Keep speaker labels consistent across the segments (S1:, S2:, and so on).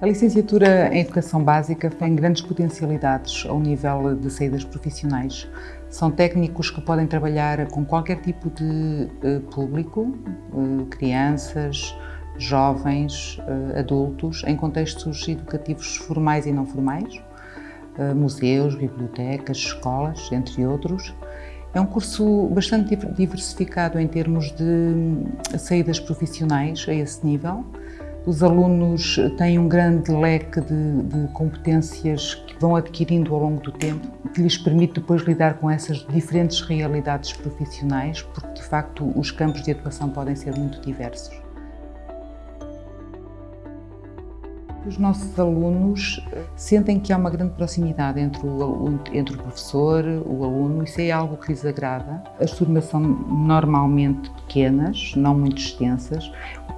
S1: A licenciatura em Educação Básica tem grandes potencialidades ao nível de saídas profissionais. São técnicos que podem trabalhar com qualquer tipo de uh, público, uh, crianças, jovens, uh, adultos, em contextos educativos formais e não formais, museus, bibliotecas, escolas, entre outros. É um curso bastante diversificado em termos de saídas profissionais a esse nível. Os alunos têm um grande leque de, de, competências que vão adquirindo ao longo do tempo, que lhes permite depois lidar com essas diferentes realidades profissionais, porque de facto os campos de atuação podem ser muito diversos. Os nossos alunos sentem que há uma grande proximidade entre o, entre o professor, o aluno, isso é algo que lhes agrada. As turmas são normalmente pequenas, não muito extensas,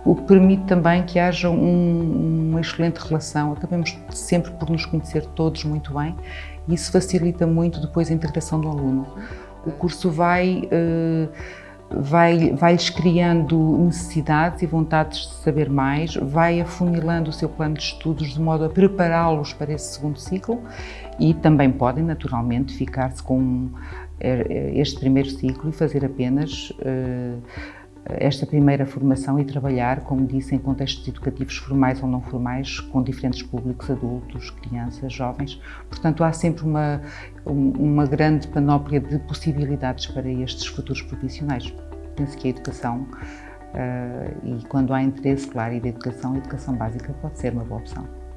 S1: o que permite também que haja um, uma excelente relação, acabamos sempre por nos conhecer todos muito bem e isso facilita muito depois a integração do aluno. O curso vai, uh, vai, vai-lhes criando necessidades e vontades de saber mais, vai afunilando o seu plano de estudos de modo a prepará-los para esse segundo ciclo e também podem, naturalmente, ficar-se com eh, este primeiro ciclo e fazer apenas uh, esta primeira formação e trabalhar, como disse, em contextos educativos formais ou não formais, com diferentes públicos, adultos, crianças, jovens. Portanto, há sempre uma, uma grande panóplia de possibilidades para estes futuros profissionais. Penso que a educação, uh, e quando há interesse, claro, e da educação, a educação básica pode ser uma boa opção.